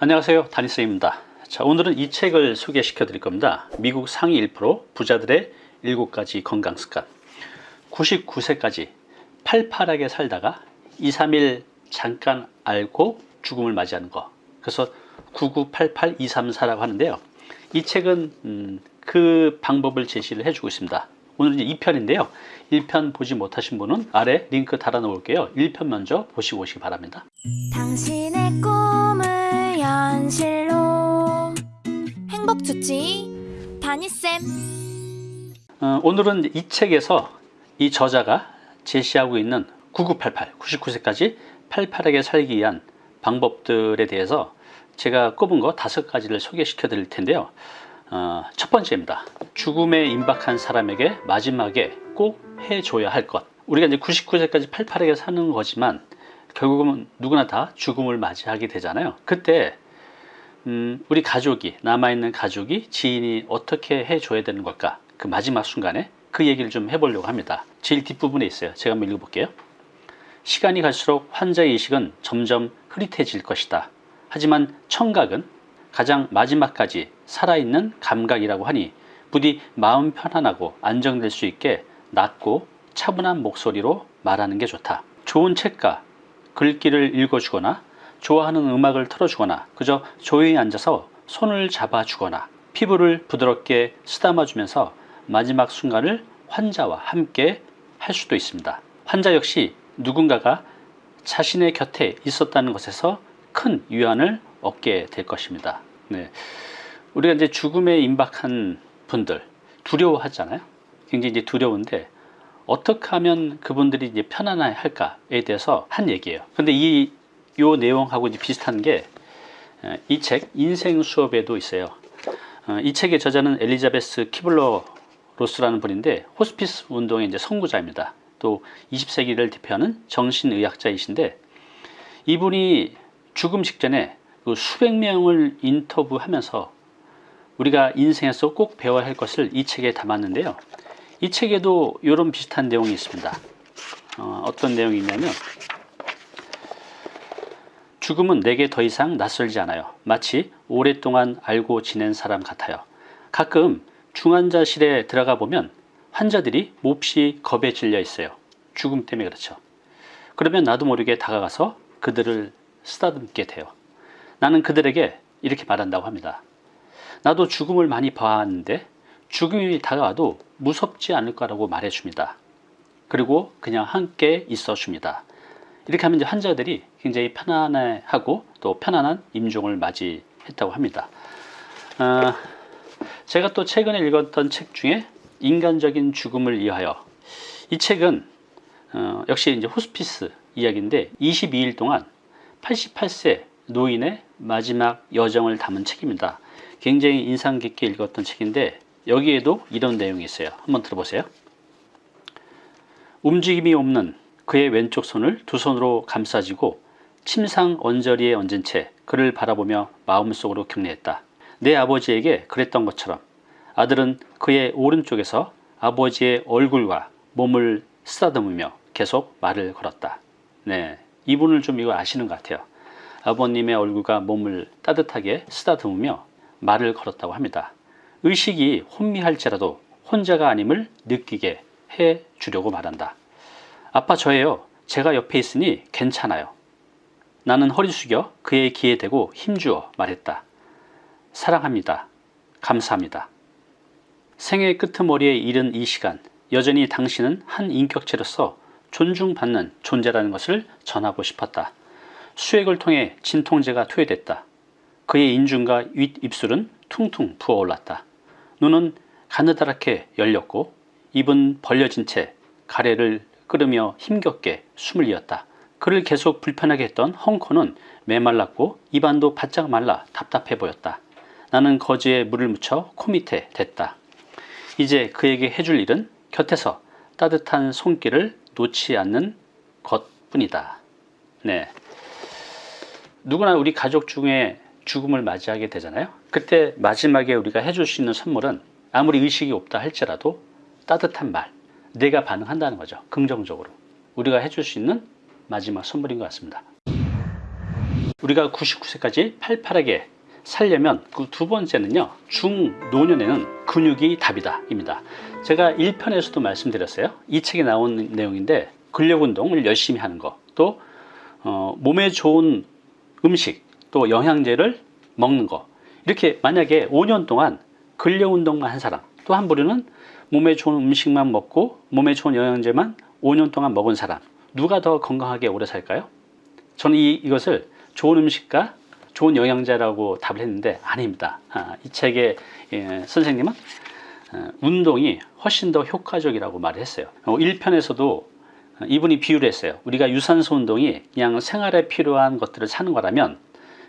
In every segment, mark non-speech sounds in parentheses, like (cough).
안녕하세요. 다니스입니다. 자 오늘은 이 책을 소개시켜 드릴 겁니다. 미국 상위 1% 부자들의 7가지 건강습관. 99세까지 팔팔하게 살다가 2, 3일 잠깐 알고 죽음을 맞이하는 거. 그래서 9988234라고 하는데요. 이 책은 음, 그 방법을 제시를 해주고 있습니다. 오늘은 이제 2편인데요. 1편 보지 못하신 분은 아래 링크 달아 놓을게요. 1편 먼저 보시고 오시기 바랍니다 현실로 행복 주치 다니쌤 어, 오늘은 이 책에서 이 저자가 제시하고 있는 9988, 99세까지 팔팔하게 살기 위한 방법들에 대해서 제가 꼽은 거 다섯 가지를 소개시켜 드릴 텐데요. 어, 첫 번째입니다. 죽음에 임박한 사람에게 마지막에 꼭 해줘야 할 것. 우리가 이제 99세까지 팔팔하게 사는 거지만 결국은 누구나 다 죽음을 맞이하게 되잖아요. 그때 음, 우리 가족이 남아있는 가족이 지인이 어떻게 해줘야 되는 걸까? 그 마지막 순간에 그 얘기를 좀 해보려고 합니다. 제일 뒷부분에 있어요. 제가 한번 읽어볼게요. 시간이 갈수록 환자의 의식은 점점 흐릿해질 것이다. 하지만 청각은 가장 마지막까지 살아있는 감각이라고 하니 부디 마음 편안하고 안정될 수 있게 낮고 차분한 목소리로 말하는 게 좋다. 좋은 책과 글귀를 읽어주거나 좋아하는 음악을 틀어주거나 그저 조용히 앉아서 손을 잡아주거나 피부를 부드럽게 쓰다마주면서 마지막 순간을 환자와 함께 할 수도 있습니다. 환자 역시 누군가가 자신의 곁에 있었다는 것에서 큰 위안을 얻게 될 것입니다. 네. 우리가 이제 죽음에 임박한 분들 두려워하잖아요. 굉장히 이제 두려운데 어떻게 하면 그분들이 이제 편안해 할까에 대해서 한 얘기예요. 근데 이 요 내용하고 이제 비슷한 게 이 책 인생 수업에도 있어요. 어, 이 책의 저자는 엘리자베스 키블러 로스라는 분인데 호스피스 운동의 이제 선구자입니다. 또 20세기를 대표하는 정신의학자이신데 이분이 죽음 직전에 그 수백 명을 인터뷰하면서 우리가 인생에서 꼭 배워야 할 것을 이 책에 담았는데요. 이 책에도 이런 비슷한 내용이 있습니다. 어, 어떤 내용이 있냐면 죽음은 내게 더 이상 낯설지 않아요. 마치 오랫동안 알고 지낸 사람 같아요. 가끔 중환자실에 들어가 보면 환자들이 몹시 겁에 질려 있어요. 죽음 때문에 그렇죠. 그러면 나도 모르게 다가가서 그들을 쓰다듬게 돼요. 나는 그들에게 이렇게 말한다고 합니다. 나도 죽음을 많이 봐왔는데 죽음이 다가와도 무섭지 않을 거라고 말해줍니다. 그리고 그냥 함께 있어줍니다. 이렇게 하면 이제 환자들이 굉장히 편안해하고 또 편안한 임종을 맞이했다고 합니다. 어, 제가 또 최근에 읽었던 책 중에 인간적인 죽음을 위하여 이 책은 어, 역시 이제 호스피스 이야기인데 22일 동안 88세 노인의 마지막 여정을 담은 책입니다. 굉장히 인상 깊게 읽었던 책인데 여기에도 이런 내용이 있어요. 한번 들어보세요. 움직임이 없는 그의 왼쪽 손을 두 손으로 감싸지고 침상 언저리에 얹은 채 그를 바라보며 마음속으로 격려했다. 내 아버지에게 그랬던 것처럼 아들은 그의 오른쪽에서 아버지의 얼굴과 몸을 쓰다듬으며 계속 말을 걸었다. 네, 이분을 좀 이거 아시는 것 같아요. 아버님의 얼굴과 몸을 따뜻하게 쓰다듬으며 말을 걸었다고 합니다. 의식이 혼미할지라도 혼자가 아님을 느끼게 해 주려고 말한다. 아빠 저예요. 제가 옆에 있으니 괜찮아요. 나는 허리 숙여 그의 귀에 대고 힘주어 말했다. 사랑합니다. 감사합니다. 생의 끄트머리에 이른 이 시간 여전히 당신은 한 인격체로서 존중받는 존재라는 것을 전하고 싶었다. 수액을 통해 진통제가 투여됐다. 그의 인중과 윗입술은 퉁퉁 부어올랐다. 눈은 가느다랗게 열렸고 입은 벌려진 채 가래를 끓으며 힘겹게 숨을 이었다. 그를 계속 불편하게 했던 헝코는 메말랐고 입안도 바짝 말라 답답해 보였다. 나는 거즈에 물을 묻혀 코 밑에 댔다. 이제 그에게 해줄 일은 곁에서 따뜻한 손길을 놓지 않는 것뿐이다. 네. 누구나 우리 가족 중에 죽음을 맞이하게 되잖아요. 그때 마지막에 우리가 해줄 수 있는 선물은 아무리 의식이 없다 할지라도 따뜻한 말, 내가 반응한다는 거죠. 긍정적으로. 우리가 해줄 수 있는 마지막 선물인 것 같습니다. 우리가 99세까지 팔팔하게 살려면 그 두 번째는요 중노년에는 근육이 답이다 입니다 제가 1편에서도 말씀드렸어요 이 책에 나온 내용인데 근력 운동을 열심히 하는 거 또 어, 몸에 좋은 음식 또 영양제를 먹는 거 이렇게 만약에 5년 동안 근력 운동만 한 사람 또 한 부류는 몸에 좋은 음식만 먹고 몸에 좋은 영양제만 5년 동안 먹은 사람 누가 더 건강하게 오래 살까요? 저는 이, 이것을 좋은 음식과 좋은 영양제라고 답을 했는데 아닙니다. 아, 이 책의 예, 선생님은 어, 운동이 훨씬 더 효과적이라고 말을 했어요. 어, 1편에서도 이분이 비유를 했어요. 우리가 유산소 운동이 그냥 생활에 필요한 것들을 사는 거라면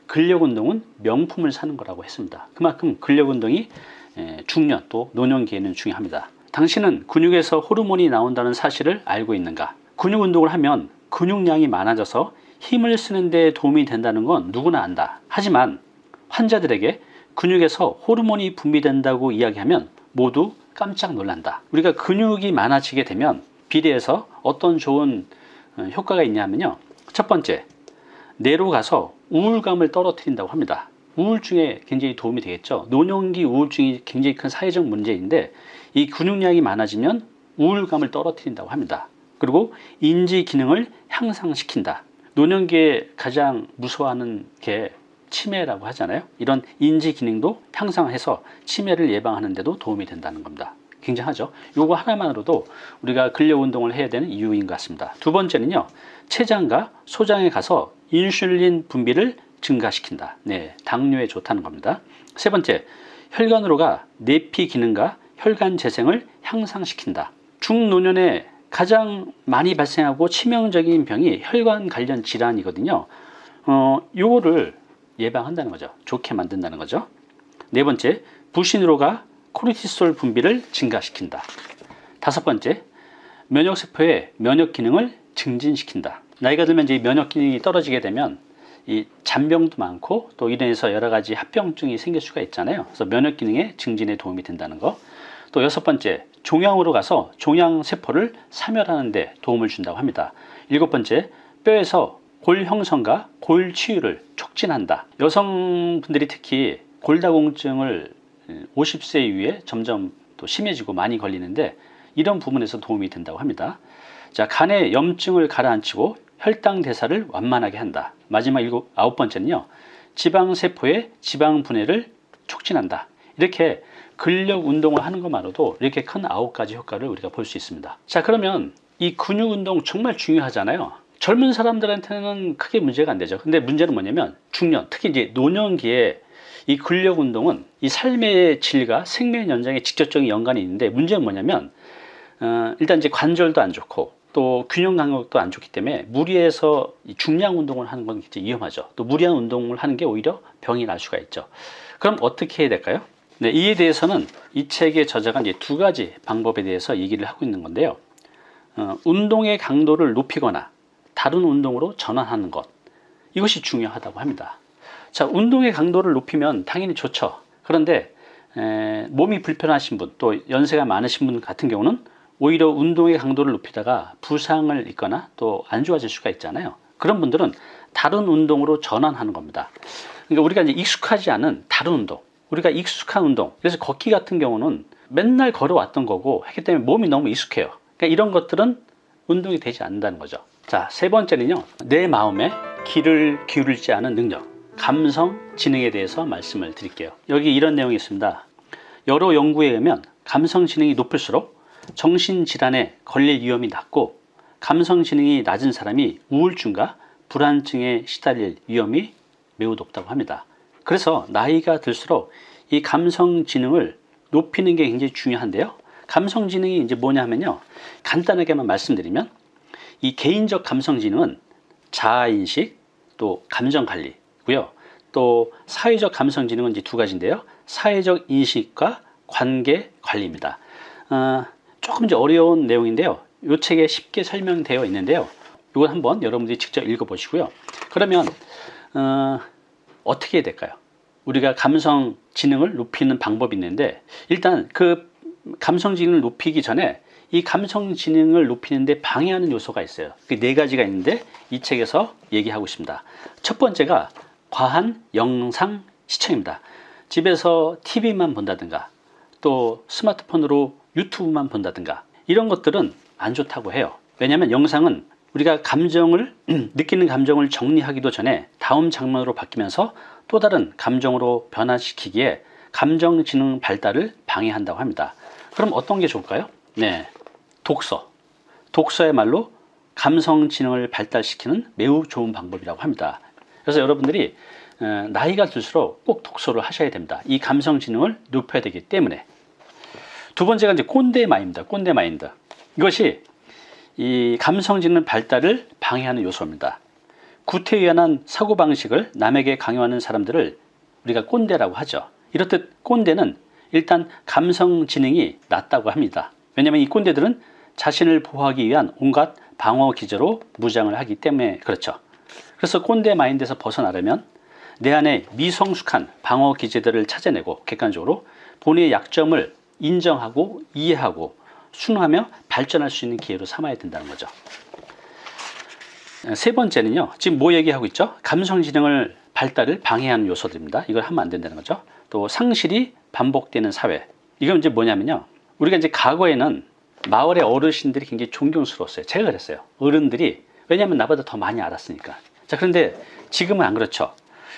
근력 운동은 명품을 사는 거라고 했습니다. 그만큼 근력 운동이 예, 중년 또 노년기에는 중요합니다. 당신은 근육에서 호르몬이 나온다는 사실을 알고 있는가? 근육 운동을 하면 근육량이 많아져서 힘을 쓰는 데 도움이 된다는 건 누구나 안다. 하지만 환자들에게 근육에서 호르몬이 분비된다고 이야기하면 모두 깜짝 놀란다. 우리가 근육이 많아지게 되면 비례해서 어떤 좋은 어, 효과가 있냐면요. 첫 번째, 뇌로 가서 우울감을 떨어뜨린다고 합니다. 우울증에 굉장히 도움이 되겠죠. 노년기 우울증이 굉장히 큰 사회적 문제인데 이 근육량이 많아지면 우울감을 떨어뜨린다고 합니다. 그리고 인지 기능을 향상시킨다. 노년기에 가장 무서워하는 게 치매라고 하잖아요. 이런 인지 기능도 향상해서 치매를 예방하는 데도 도움이 된다는 겁니다. 굉장하죠. 이거 하나만으로도 우리가 근력 운동을 해야 되는 이유인 것 같습니다. 두 번째는요. 췌장과 소장에 가서 인슐린 분비를 증가시킨다. 네, 당뇨에 좋다는 겁니다. 세 번째, 혈관으로가 내피 기능과 혈관 재생을 향상시킨다. 중노년에 가장 많이 발생하고 치명적인 병이 혈관 관련 질환이거든요. 어, 요거를 예방한다는 거죠. 좋게 만든다는 거죠. 네 번째, 부신으로가 코르티솔 분비를 증가시킨다. 다섯 번째, 면역세포의 면역 기능을 증진시킨다. 나이가 들면 이제 면역 기능이 떨어지게 되면 이 잔병도 많고 또 이래서 여러 가지 합병증이 생길 수가 있잖아요. 그래서 면역 기능의 증진에 도움이 된다는 거. 또 여섯 번째, 종양으로 가서 종양 세포를 사멸하는 데 도움을 준다고 합니다. 일곱 번째, 뼈에서 골 형성과 골 치유를 촉진한다. 여성분들이 특히 골다공증을 50세 이후에 점점 또 심해지고 많이 걸리는데 이런 부분에서 도움이 된다고 합니다. 자, 간의 염증을 가라앉히고 혈당 대사를 완만하게 한다. 마지막 일곱, 아홉 번째는요. 지방 세포의 지방 분해를 촉진한다. 이렇게 근력 운동을 하는 것만으로도 이렇게 큰 아홉 가지 효과를 우리가 볼 수 있습니다. 자, 그러면 이 근육 운동 정말 중요하잖아요. 젊은 사람들한테는 크게 문제가 안 되죠. 근데 문제는 뭐냐면 중년, 특히 이제 노년기에 이 근력 운동은 이 삶의 질과 생명 연장에 직접적인 연관이 있는데 문제는 뭐냐면 어, 일단 이제 관절도 안 좋고 또 균형 감각도 안 좋기 때문에 무리해서 중량 운동을 하는 건 굉장히 위험하죠. 또 무리한 운동을 하는 게 오히려 병이 날 수가 있죠. 그럼 어떻게 해야 될까요? 네, 이에 대해서는 이 책의 저자가 이제 두 가지 방법에 대해서 얘기를 하고 있는 건데요. 어, 운동의 강도를 높이거나 다른 운동으로 전환하는 것 이것이 중요하다고 합니다. 자, 운동의 강도를 높이면 당연히 좋죠. 그런데 에, 몸이 불편하신 분, 또 연세가 많으신 분 같은 경우는 오히려 운동의 강도를 높이다가 부상을 입거나 또 안 좋아질 수가 있잖아요. 그런 분들은 다른 운동으로 전환하는 겁니다. 그러니까 우리가 이제 익숙하지 않은 다른 운동, 우리가 익숙한 운동, 그래서 걷기 같은 경우는 맨날 걸어왔던 거고 했기 때문에 몸이 너무 익숙해요. 그러니까 이런 것들은 운동이 되지 않는다는 거죠. 자, 세 번째는요. 내 마음에 귀를 기울이지 않은 능력, 감성, 지능에 대해서 말씀을 드릴게요. 여기 이런 내용이 있습니다. 여러 연구에 의하면 감성 지능이 높을수록 정신질환에 걸릴 위험이 낮고 감성 지능이 낮은 사람이 우울증과 불안증에 시달릴 위험이 매우 높다고 합니다. 그래서 나이가 들수록 이 감성 지능을 높이는 게 굉장히 중요한데요. 감성 지능이 이제 뭐냐 하면요. 간단하게만 말씀드리면 이 개인적 감성 지능은 자아 인식 또 감정 관리고요. 또 사회적 감성 지능은 이제 두 가지인데요. 사회적 인식과 관계 관리입니다. 어, 조금 이제 어려운 내용인데요. 이 책에 쉽게 설명되어 있는데요. 이건 한번 여러분들이 직접 읽어 보시고요. 그러면 어, 어떻게 해야 될까요? 우리가 감성 지능을 높이는 방법이 있는데 일단 그 감성 지능을 높이기 전에 이 감성 지능을 높이는데 방해하는 요소가 있어요. 그 네 가지가 있는데 이 책에서 얘기하고 있습니다. 첫 번째가 과한 영상 시청입니다. 집에서 TV만 본다든가 또 스마트폰으로 유튜브만 본다든가 이런 것들은 안 좋다고 해요. 왜냐하면 영상은 우리가 감정을 (clears throat) 느끼는 감정을 정리하기도 전에 다음 장면으로 바뀌면서 또 다른 감정으로 변화시키기에 감정 지능 발달을 방해한다고 합니다. 그럼 어떤 게 좋을까요? 네. 독서. 독서야말로 감성 지능을 발달시키는 매우 좋은 방법이라고 합니다. 그래서 여러분들이 어, 나이가 들수록 꼭 독서를 하셔야 됩니다. 이 감성 지능을 높여야 되기 때문에. 두 번째가 이제 꼰대 마인드, 꼰대 마인드. 이것이 이 감성 지능 발달을 방해하는 요소입니다. 구태의연한 사고 방식을 남에게 강요하는 사람들을 우리가 꼰대라고 하죠. 이렇듯 꼰대는 일단 감성 지능이 낮다고 합니다. 왜냐하면 이 꼰대들은 자신을 보호하기 위한 온갖 방어 기제로 무장을 하기 때문에 그렇죠. 그래서 꼰대 마인드에서 벗어나려면 내 안에 미성숙한 방어 기제들을 찾아내고 객관적으로 본인의 약점을 인정하고 이해하고 순화하며 발전할 수 있는 기회로 삼아야 된다는 거죠. 세 번째는요. 지금 뭐 얘기하고 있죠? 감성지능을 발달을 방해하는 요소들입니다. 이걸 하면 안 된다는 거죠. 또 상실이 반복되는 사회. 이건 이제 뭐냐면요. 우리가 이제 과거에는 마을의 어르신들이 굉장히 존경스러웠어요. 제가 그랬어요. 어른들이 왜냐하면 나보다 더 많이 알았으니까. 자 그런데 지금은 안 그렇죠.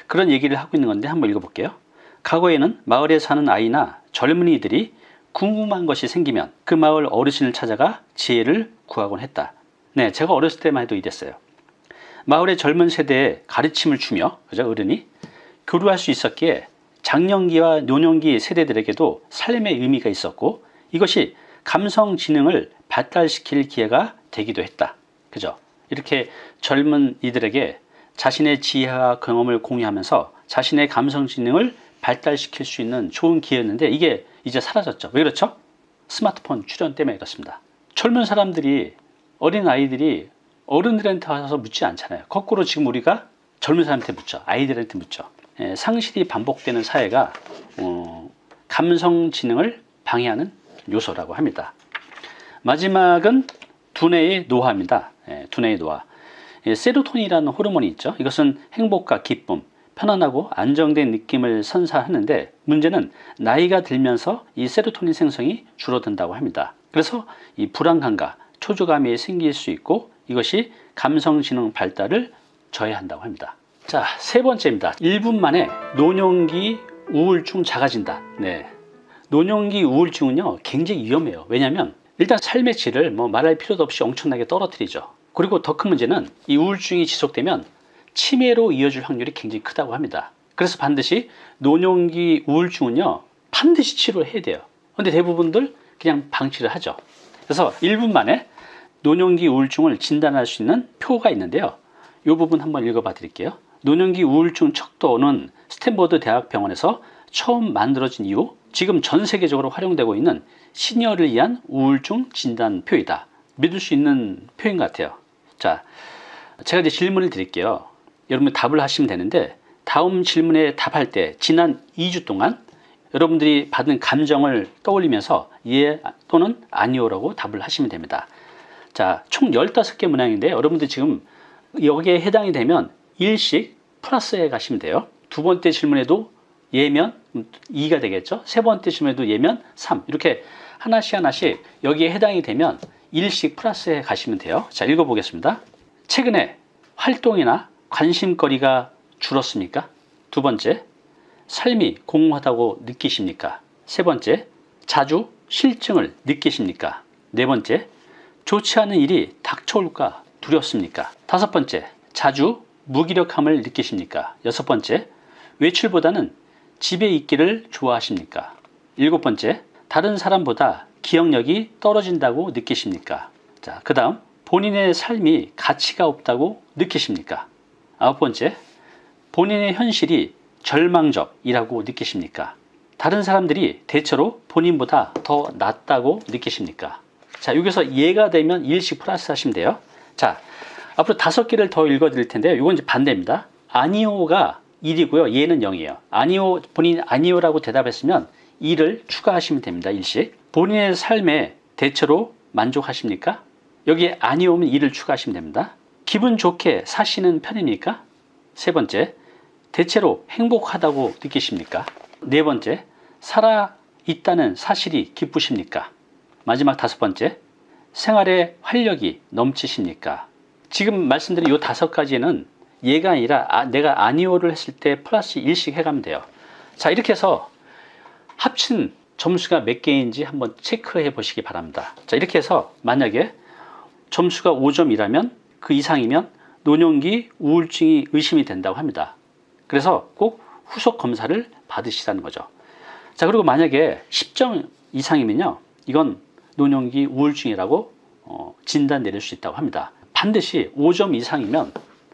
그런 얘기를 하고 있는 건데 한번 읽어볼게요. 과거에는 마을에 사는 아이나 젊은이들이 궁금한 것이 생기면 그 마을 어르신을 찾아가 지혜를 구하곤 했다. 네, 제가 어렸을 때만 해도 이랬어요. 마을의 젊은 세대에 가르침을 주며 그죠 어른이 교류할 수 있었기에 장년기와 노년기 세대들에게도 삶의 의미가 있었고 이것이 감성 지능을 발달시킬 기회가 되기도 했다. 그죠? 이렇게 젊은 이들에게 자신의 지혜와 경험을 공유하면서 자신의 감성 지능을 발달시킬 수 있는 좋은 기회였는데 이게 이제 사라졌죠. 왜 그렇죠? 스마트폰 출연 때문에 그렇습니다. 젊은 사람들이 어린 아이들이 어른들한테 와서 묻지 않잖아요. 거꾸로 지금 우리가 젊은 사람한테 묻죠. 아이들한테 묻죠. 예, 상실이 반복되는 사회가 어, 감성 지능을 방해하는 요소라고 합니다. 마지막은 두뇌의 노화입니다. 예, 두뇌의 노화. 예, 세로토닌이라는 호르몬이 있죠. 이것은 행복과 기쁨, 편안하고 안정된 느낌을 선사하는데 문제는 나이가 들면서 이 세로토닌 생성이 줄어든다고 합니다. 그래서 이 불안감과 초조감이 생길 수 있고 이것이 감성지능 발달을 저해한다고 합니다. 자, 세 번째입니다. 1분 만에 노년기 우울증 작아진다. 네. 노년기 우울증은요, 굉장히 위험해요. 왜냐하면 일단 삶의 질을 뭐 말할 필요도 없이 엄청나게 떨어뜨리죠. 그리고 더 큰 문제는 이 우울증이 지속되면 치매로 이어질 확률이 굉장히 크다고 합니다. 그래서 반드시 노년기 우울증은요, 반드시 치료해야 돼요. 근데 대부분들 그냥 방치를 하죠. 그래서 1분 만에 노년기 우울증을 진단할 수 있는 표가 있는데요. 이 부분 한번 읽어봐 드릴게요. 노년기 우울증 척도는 스탠퍼드 대학병원에서 처음 만들어진 이후 지금 전 세계적으로 활용되고 있는 시니어를 위한 우울증 진단표이다. 믿을 수 있는 표인 것 같아요. 자, 제가 이제 질문을 드릴게요. 여러분 답을 하시면 되는데 다음 질문에 답할 때 지난 2주 동안 여러분들이 받은 감정을 떠올리면서 예 또는 아니오라고 답을 하시면 됩니다. 자, 총 15개 문항인데 여러분들 지금 여기에 해당이 되면 1씩 플러스해 가시면 돼요. 두 번째 질문에도 예면 2가 되겠죠. 세 번째 질문에도 예면 3. 이렇게 하나씩 하나씩 여기에 해당이 되면 1씩 플러스해 가시면 돼요. 자, 읽어보겠습니다. 최근에 활동이나 관심거리가 줄었습니까? 두 번째, 삶이 공허하다고 느끼십니까? 세 번째, 자주 실증을 느끼십니까? 네 번째, 좋지 않은 일이 닥쳐올까 두렵습니까? 다섯 번째, 자주 무기력함을 느끼십니까? 여섯 번째, 외출보다는 집에 있기를 좋아하십니까? 일곱 번째, 다른 사람보다 기억력이 떨어진다고 느끼십니까? 자, 그 다음, 본인의 삶이 가치가 없다고 느끼십니까? 아홉 번째, 본인의 현실이 절망적이라고 느끼십니까? 다른 사람들이 대체로 본인보다 더 낫다고 느끼십니까? 자, 여기서 예가 되면 1씩 플러스 하시면 돼요. 자, 앞으로 다섯 개를 더 읽어 드릴 텐데요. 이건 이제 반대입니다. 아니오가 1이고요. 예는 0이에요. 아니오, 본인 아니오라고 대답했으면 2를 추가하시면 됩니다. 1씩. 본인의 삶에 대체로 만족하십니까? 여기에 아니오면 2를 추가하시면 됩니다. 기분 좋게 사시는 편입니까? 세 번째, 대체로 행복하다고 느끼십니까? 네 번째, 살아 있다는 사실이 기쁘십니까? 마지막 다섯 번째, 생활에 활력이 넘치십니까? 지금 말씀드린 이 다섯 가지는 얘가 아니라 아, 내가 아니오를 했을 때 플러스 1씩 해가면 돼요. 자, 이렇게 해서 합친 점수가 몇 개인지 한번 체크해 보시기 바랍니다. 자, 이렇게 해서 만약에 점수가 5점이라면 그 이상이면 노년기 우울증이 의심이 된다고 합니다. 그래서 꼭 후속 검사를 받으시라는 거죠. 자, 그리고 만약에 10점 이상이면요. 이건 노년기 우울증이라고 어, 진단 내릴 수 있다고 합니다. 반드시 5점 이상이면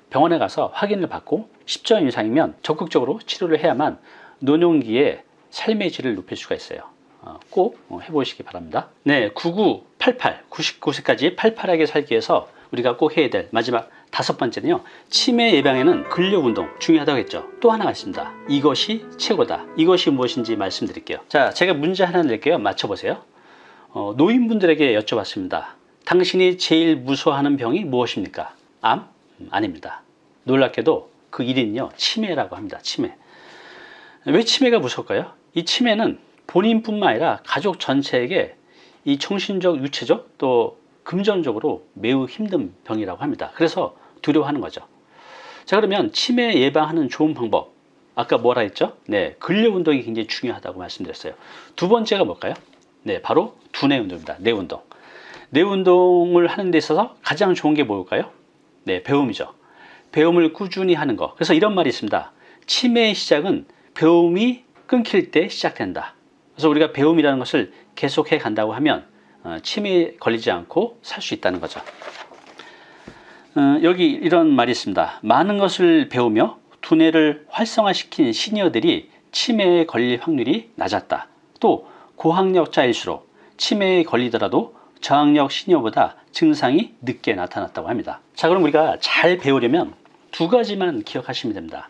병원에 가서 확인을 받고 10점 이상이면 적극적으로 치료를 해야만 노년기의 삶의 질을 높일 수가 있어요. 어, 꼭 어, 해보시기 바랍니다. 네, 9988, 99세까지 팔팔하게 살기 위해서 우리가 꼭 해야 될 마지막 다섯 번째는요. 치매 예방에는 근력 운동 중요하다고 했죠. 또 하나가 있습니다. 이것이 최고다. 이것이 무엇인지 말씀드릴게요. 자, 제가 문제 하나 낼게요. 맞춰보세요. 어, 노인분들에게 여쭤봤습니다. 당신이 제일 무서워하는 병이 무엇입니까? 암? 음, 아닙니다. 놀랍게도 그 1위는요. 치매라고 합니다. 치매. 왜 치매가 무서울까요? 이 치매는 본인뿐만 아니라 가족 전체에게 이 정신적, 유체적 또 금전적으로 매우 힘든 병이라고 합니다. 그래서 두려워하는 거죠. 자 그러면 치매 예방하는 좋은 방법 아까 뭐라 했죠? 네, 근력 운동이 굉장히 중요하다고 말씀드렸어요. 두 번째가 뭘까요? 네, 바로 두뇌 운동입니다. 뇌 운동. 뇌 운동을 하는 데 있어서 가장 좋은 게 뭘까요? 네, 배움이죠. 배움을 꾸준히 하는 거. 그래서 이런 말이 있습니다. 치매의 시작은 배움이 끊길 때 시작된다. 그래서 우리가 배움이라는 것을 계속해 간다고 하면 어, 치매에 걸리지 않고 살 수 있다는 거죠. 어, 여기 이런 말이 있습니다. 많은 것을 배우며 두뇌를 활성화시킨 시니어들이 치매에 걸릴 확률이 낮았다. 또 고학력자일수록 치매에 걸리더라도 저학력 시니어보다 증상이 늦게 나타났다고 합니다. 자, 그럼 우리가 잘 배우려면 두 가지만 기억하시면 됩니다.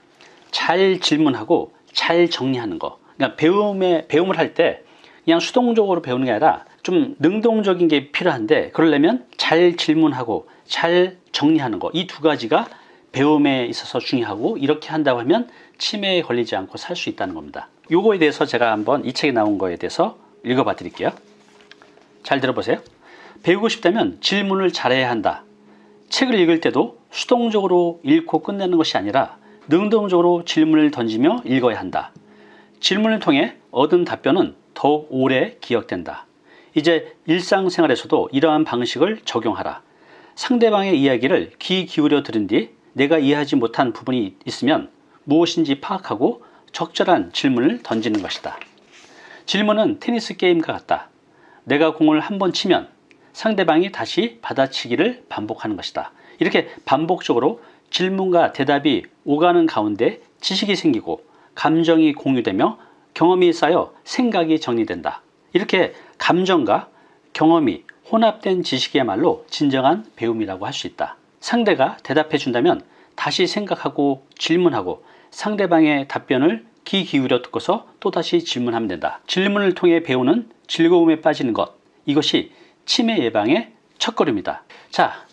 잘 질문하고 잘 정리하는 거. 그러니까 배움에 배움을 할 때 그냥 수동적으로 배우는 게 아니라 좀 능동적인 게 필요한데 그러려면 잘 질문하고 잘 정리하는 거 이 두 가지가 배움에 있어서 중요하고 이렇게 한다고 하면 치매에 걸리지 않고 살 수 있다는 겁니다. 요거에 대해서 제가 한번 이 책에 나온 거에 대해서 읽어 봐 드릴게요. 잘 들어보세요. 배우고 싶다면 질문을 잘해야 한다. 책을 읽을 때도 수동적으로 읽고 끝내는 것이 아니라 능동적으로 질문을 던지며 읽어야 한다. 질문을 통해 얻은 답변은 더욱 오래 기억된다. 이제 일상생활에서도 이러한 방식을 적용하라. 상대방의 이야기를 귀 기울여 들은 뒤 내가 이해하지 못한 부분이 있으면 무엇인지 파악하고 적절한 질문을 던지는 것이다. 질문은 테니스 게임과 같다. 내가 공을 한 번 치면 상대방이 다시 받아치기를 반복하는 것이다. 이렇게 반복적으로 질문과 대답이 오가는 가운데 지식이 생기고 감정이 공유되며 경험이 쌓여 생각이 정리된다. 이렇게 감정과 경험이 혼합된 지식이야말로 진정한 배움이라고 할 수 있다. 상대가 대답해 준다면 다시 생각하고 질문하고 상대방의 답변을 귀 기울여 듣고서 또다시 질문하면 된다. 질문을 통해 배우는 즐거움에 빠지는 것. 이것이 치매 예방의 첫걸음이다. 자,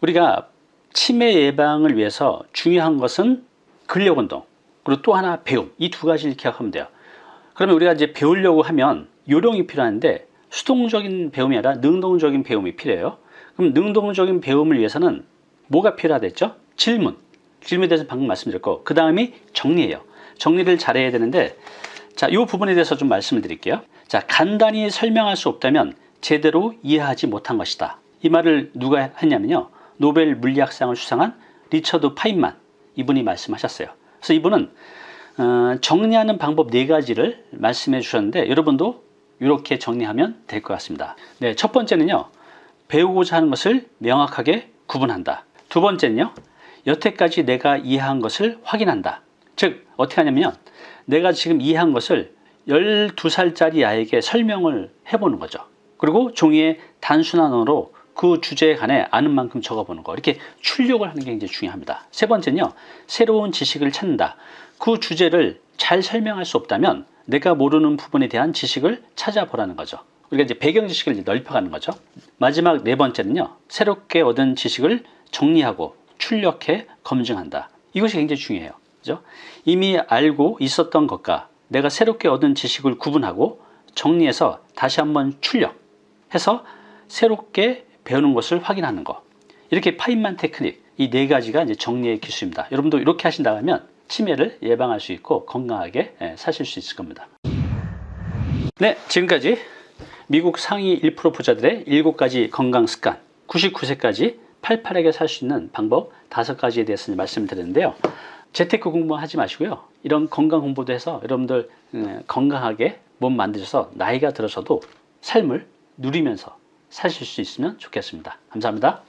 우리가 치매 예방을 위해서 중요한 것은 근력 운동, 그리고 또 하나 배움. 이 두 가지를 기억하면 돼요. 그러면 우리가 이제 배우려고 하면 요령이 필요한데 수동적인 배움이 아니라 능동적인 배움이 필요해요. 그럼 능동적인 배움을 위해서는 뭐가 필요하겠죠? 질문. 질문에 대해서 방금 말씀드렸고 그 다음이 정리예요. 정리를 잘해야 되는데 자, 이 부분에 대해서 좀 말씀을 드릴게요. 자, 간단히 설명할 수 없다면 제대로 이해하지 못한 것이다. 이 말을 누가 했냐면요. 노벨 물리학상을 수상한 리처드 파인만 이분이 말씀하셨어요. 그래서 이분은 어, 정리하는 방법 네 가지를 말씀해 주셨는데 여러분도 이렇게 정리하면 될 것 같습니다. 네, 첫 번째는요. 배우고자 하는 것을 명확하게 구분한다. 두 번째는요. 여태까지 내가 이해한 것을 확인한다. 즉 어떻게 하냐면 내가 지금 이해한 것을 12살짜리 아이에게 설명을 해보는 거죠. 그리고 종이에 단순한 언어로 그 주제에 관해 아는 만큼 적어보는 거 이렇게 출력을 하는 게 굉장히 중요합니다. 세 번째는요. 새로운 지식을 찾는다. 그 주제를 잘 설명할 수 없다면 내가 모르는 부분에 대한 지식을 찾아보라는 거죠. 우리가 이제 배경 지식을 넓혀가는 거죠. 마지막 네 번째는요. 새롭게 얻은 지식을 정리하고 출력해 검증한다. 이것이 굉장히 중요해요. 그죠? 이미 알고 있었던 것과 내가 새롭게 얻은 지식을 구분하고 정리해서 다시 한번 출력해서 새롭게 배우는 것을 확인하는 거. 이렇게 파인만 테크닉 이 네 가지가 이제 정리의 기술입니다. 여러분도 이렇게 하신다면 치매를 예방할 수 있고 건강하게 예, 사실 수 있을 겁니다. 네, 지금까지 미국 상위 1% 부자들의 7가지 건강 습관, 99세까지 팔팔하게 살 수 있는 방법 5가지에 대해서 말씀드렸는데요. 재테크 공부 하지 마시고요. 이런 건강 공부도 해서 여러분들 음, 건강하게 몸 만드셔서 나이가 들어서도 삶을 누리면서 사실 수 있으면 좋겠습니다. 감사합니다.